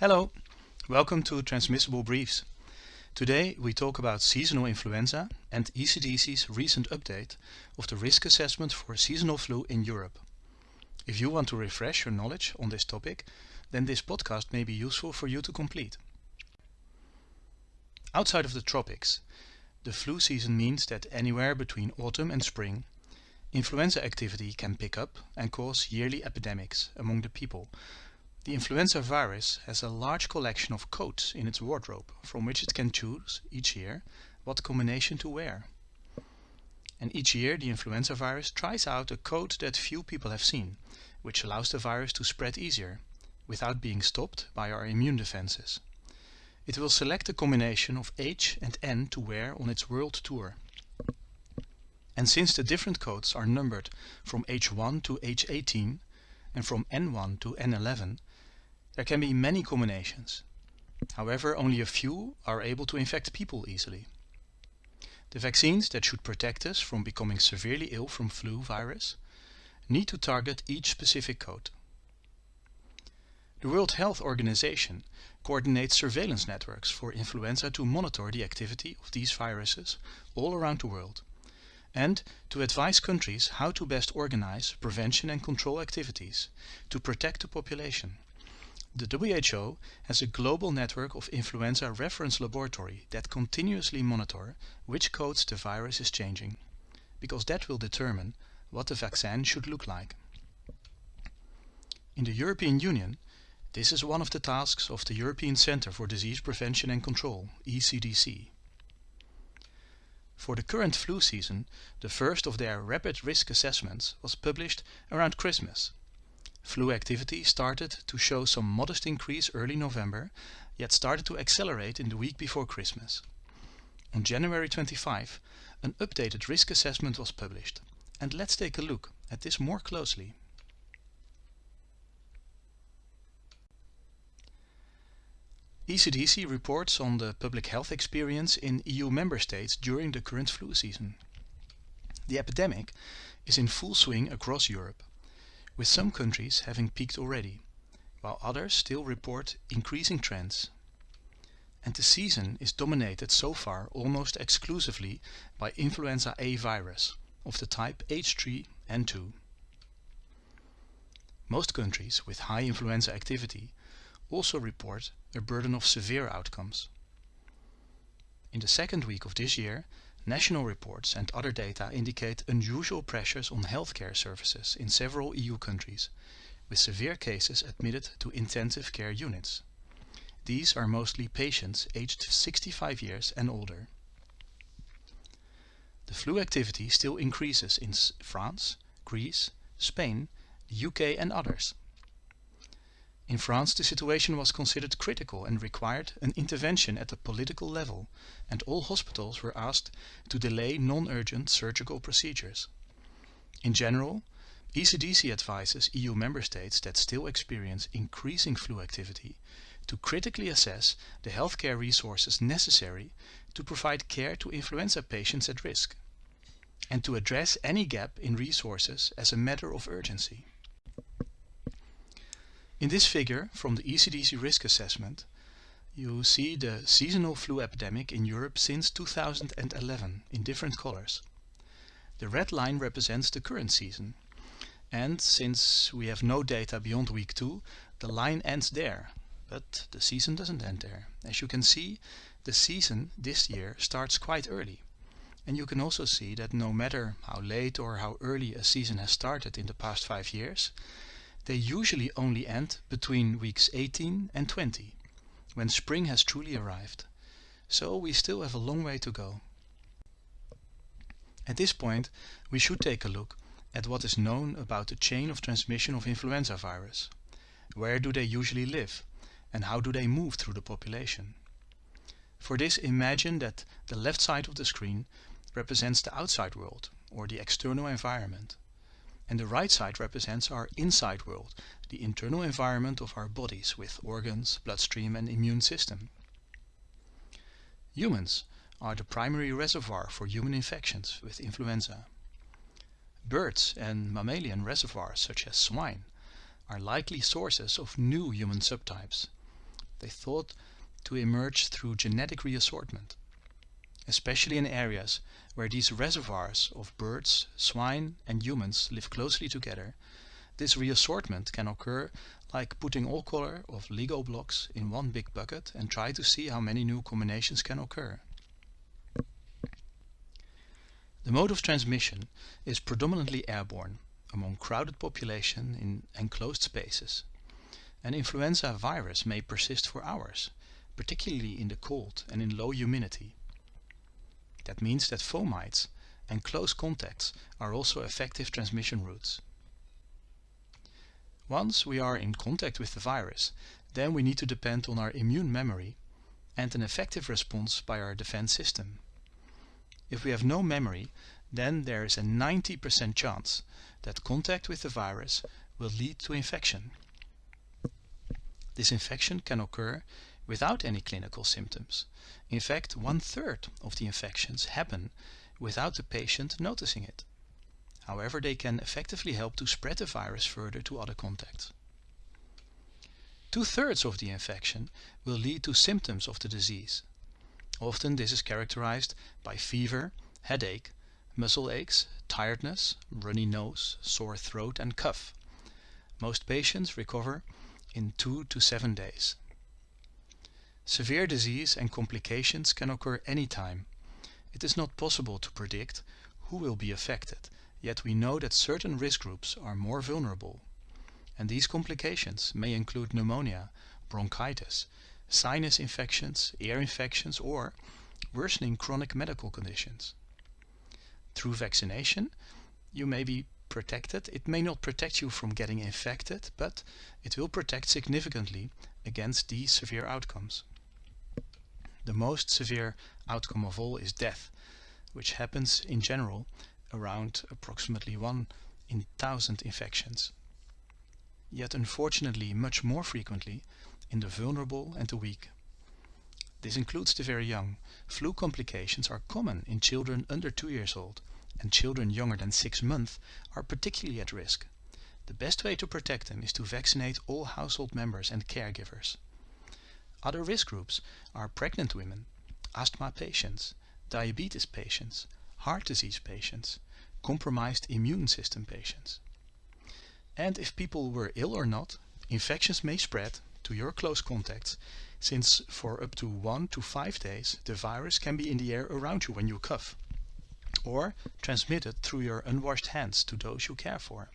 Hello, welcome to Transmissible Briefs. Today we talk about seasonal influenza and ECDC's recent update of the risk assessment for seasonal flu in Europe. If you want to refresh your knowledge on this topic, then this podcast may be useful for you to complete. Outside of the tropics, the flu season means that anywhere between autumn and spring, influenza activity can pick up and cause yearly epidemics among the people the influenza virus has a large collection of coats in its wardrobe from which it can choose each year what combination to wear. And each year the influenza virus tries out a coat that few people have seen, which allows the virus to spread easier, without being stopped by our immune defenses. It will select a combination of H and N to wear on its world tour. And since the different coats are numbered from H1 to H18 and from N1 to N11, there can be many combinations. However, only a few are able to infect people easily. The vaccines that should protect us from becoming severely ill from flu virus need to target each specific code. The World Health Organization coordinates surveillance networks for influenza to monitor the activity of these viruses all around the world and to advise countries how to best organize prevention and control activities to protect the population. The WHO has a global network of influenza reference laboratory that continuously monitor which codes the virus is changing, because that will determine what the vaccine should look like. In the European Union, this is one of the tasks of the European Centre for Disease Prevention and Control, ECDC. For the current flu season, the first of their rapid risk assessments was published around Christmas Flu activity started to show some modest increase early November, yet started to accelerate in the week before Christmas. On January 25, an updated risk assessment was published. And let's take a look at this more closely. ECDC reports on the public health experience in EU member states during the current flu season. The epidemic is in full swing across Europe with some countries having peaked already, while others still report increasing trends. And the season is dominated so far almost exclusively by influenza A virus of the type H3N2. Most countries with high influenza activity also report a burden of severe outcomes. In the second week of this year, National reports and other data indicate unusual pressures on healthcare services in several EU countries, with severe cases admitted to intensive care units. These are mostly patients aged 65 years and older. The flu activity still increases in France, Greece, Spain, the UK and others. In France the situation was considered critical and required an intervention at the political level and all hospitals were asked to delay non-urgent surgical procedures. In general, ECDC advises EU member states that still experience increasing flu activity to critically assess the healthcare resources necessary to provide care to influenza patients at risk and to address any gap in resources as a matter of urgency. In this figure from the ECDC risk assessment, you see the seasonal flu epidemic in Europe since 2011 in different colors. The red line represents the current season. And since we have no data beyond week 2, the line ends there. But the season doesn't end there. As you can see, the season this year starts quite early. And you can also see that no matter how late or how early a season has started in the past 5 years, they usually only end between weeks 18 and 20, when spring has truly arrived. So we still have a long way to go. At this point, we should take a look at what is known about the chain of transmission of influenza virus. Where do they usually live and how do they move through the population? For this imagine that the left side of the screen represents the outside world or the external environment and the right side represents our inside world, the internal environment of our bodies with organs, bloodstream and immune system. Humans are the primary reservoir for human infections with influenza. Birds and mammalian reservoirs such as swine are likely sources of new human subtypes, they thought to emerge through genetic reassortment, especially in areas where these reservoirs of birds, swine and humans live closely together. This reassortment can occur like putting all color of Lego blocks in one big bucket and try to see how many new combinations can occur. The mode of transmission is predominantly airborne among crowded population in enclosed spaces. An influenza virus may persist for hours, particularly in the cold and in low humidity. That means that fomites and close contacts are also effective transmission routes. Once we are in contact with the virus, then we need to depend on our immune memory and an effective response by our defense system. If we have no memory, then there is a 90% chance that contact with the virus will lead to infection. This infection can occur without any clinical symptoms. In fact, one third of the infections happen without the patient noticing it. However, they can effectively help to spread the virus further to other contacts. Two-thirds of the infection will lead to symptoms of the disease. Often this is characterized by fever, headache, muscle aches, tiredness, runny nose, sore throat and cough. Most patients recover in 2 to 7 days. Severe disease and complications can occur any time. It is not possible to predict who will be affected Yet we know that certain risk groups are more vulnerable. And these complications may include pneumonia, bronchitis, sinus infections, ear infections or worsening chronic medical conditions. Through vaccination, you may be protected. It may not protect you from getting infected, but it will protect significantly against these severe outcomes. The most severe outcome of all is death, which happens in general around approximately 1 in 1000 infections. Yet unfortunately much more frequently in the vulnerable and the weak. This includes the very young. Flu complications are common in children under 2 years old and children younger than 6 months are particularly at risk. The best way to protect them is to vaccinate all household members and caregivers. Other risk groups are pregnant women, asthma patients, diabetes patients, heart disease patients, compromised immune system patients. And if people were ill or not, infections may spread to your close contacts since for up to 1 to 5 days the virus can be in the air around you when you cough or transmitted through your unwashed hands to those you care for.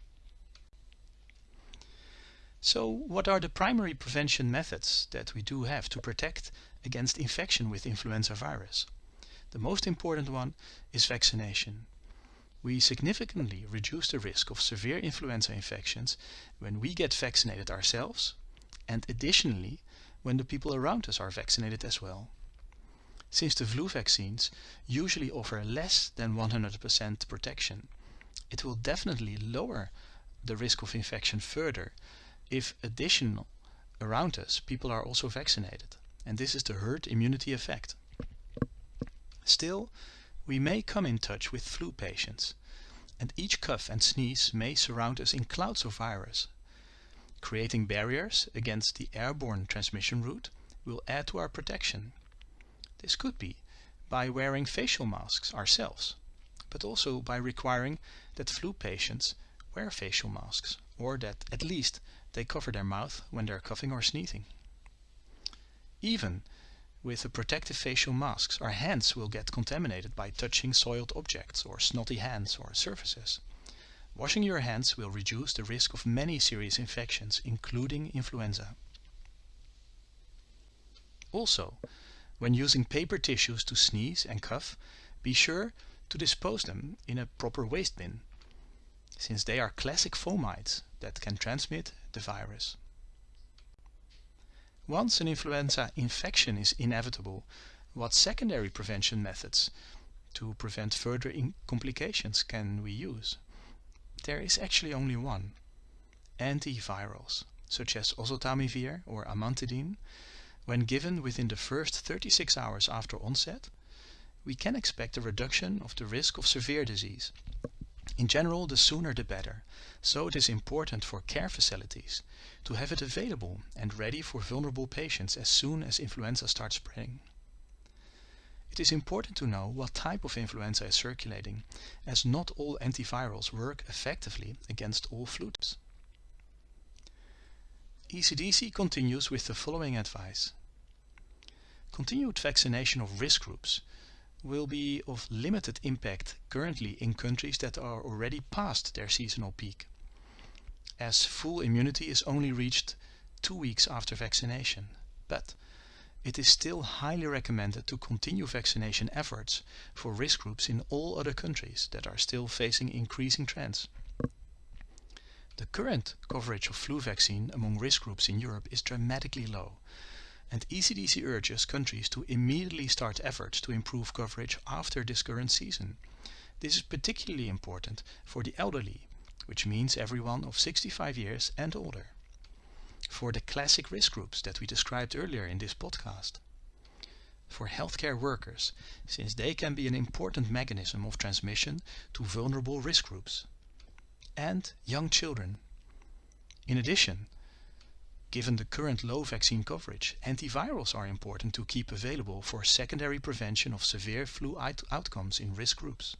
So what are the primary prevention methods that we do have to protect against infection with influenza virus? The most important one is vaccination. We significantly reduce the risk of severe influenza infections when we get vaccinated ourselves and additionally when the people around us are vaccinated as well. Since the flu vaccines usually offer less than 100% protection, it will definitely lower the risk of infection further if additional around us people are also vaccinated. And this is the herd immunity effect. Still, we may come in touch with flu patients, and each cough and sneeze may surround us in clouds of virus. Creating barriers against the airborne transmission route will add to our protection. This could be by wearing facial masks ourselves, but also by requiring that flu patients wear facial masks, or that at least they cover their mouth when they're coughing or sneezing. Even with the protective facial masks, our hands will get contaminated by touching soiled objects or snotty hands or surfaces. Washing your hands will reduce the risk of many serious infections, including influenza. Also, when using paper tissues to sneeze and cough, be sure to dispose them in a proper waste bin, since they are classic fomites that can transmit the virus. Once an influenza infection is inevitable, what secondary prevention methods to prevent further complications can we use? There is actually only one. Antivirals, such as oseltamivir or amantadine, when given within the first 36 hours after onset, we can expect a reduction of the risk of severe disease. In general the sooner the better, so it is important for care facilities to have it available and ready for vulnerable patients as soon as influenza starts spreading. It is important to know what type of influenza is circulating as not all antivirals work effectively against all flu types. ECDC continues with the following advice. Continued vaccination of risk groups will be of limited impact currently in countries that are already past their seasonal peak, as full immunity is only reached two weeks after vaccination. But it is still highly recommended to continue vaccination efforts for risk groups in all other countries that are still facing increasing trends. The current coverage of flu vaccine among risk groups in Europe is dramatically low and ECDC urges countries to immediately start efforts to improve coverage after this current season. This is particularly important for the elderly, which means everyone of 65 years and older. For the classic risk groups that we described earlier in this podcast. For healthcare workers, since they can be an important mechanism of transmission to vulnerable risk groups. And young children. In addition, Given the current low vaccine coverage, antivirals are important to keep available for secondary prevention of severe flu outcomes in risk groups.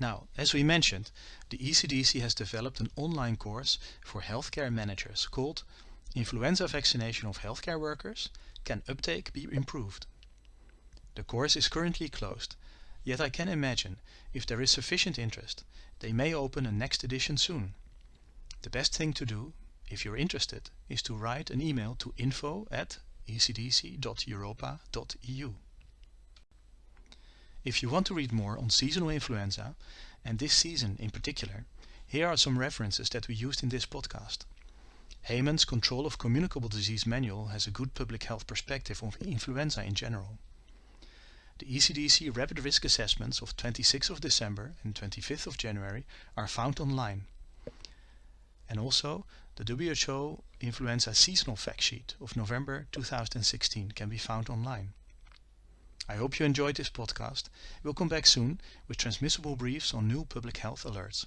Now, as we mentioned, the ECDC has developed an online course for healthcare managers called Influenza Vaccination of Healthcare Workers Can Uptake Be Improved? The course is currently closed, yet I can imagine if there is sufficient interest, they may open a next edition soon. The best thing to do, if you're interested, is to write an email to info at ecdc.europa.eu. If you want to read more on seasonal influenza, and this season in particular, here are some references that we used in this podcast. Heymann's Control of Communicable Disease Manual has a good public health perspective on influenza in general. The ECDC rapid risk assessments of 26th of December and 25th of January are found online. And also the WHO influenza seasonal fact sheet of November 2016 can be found online. I hope you enjoyed this podcast. We'll come back soon with transmissible briefs on new public health alerts.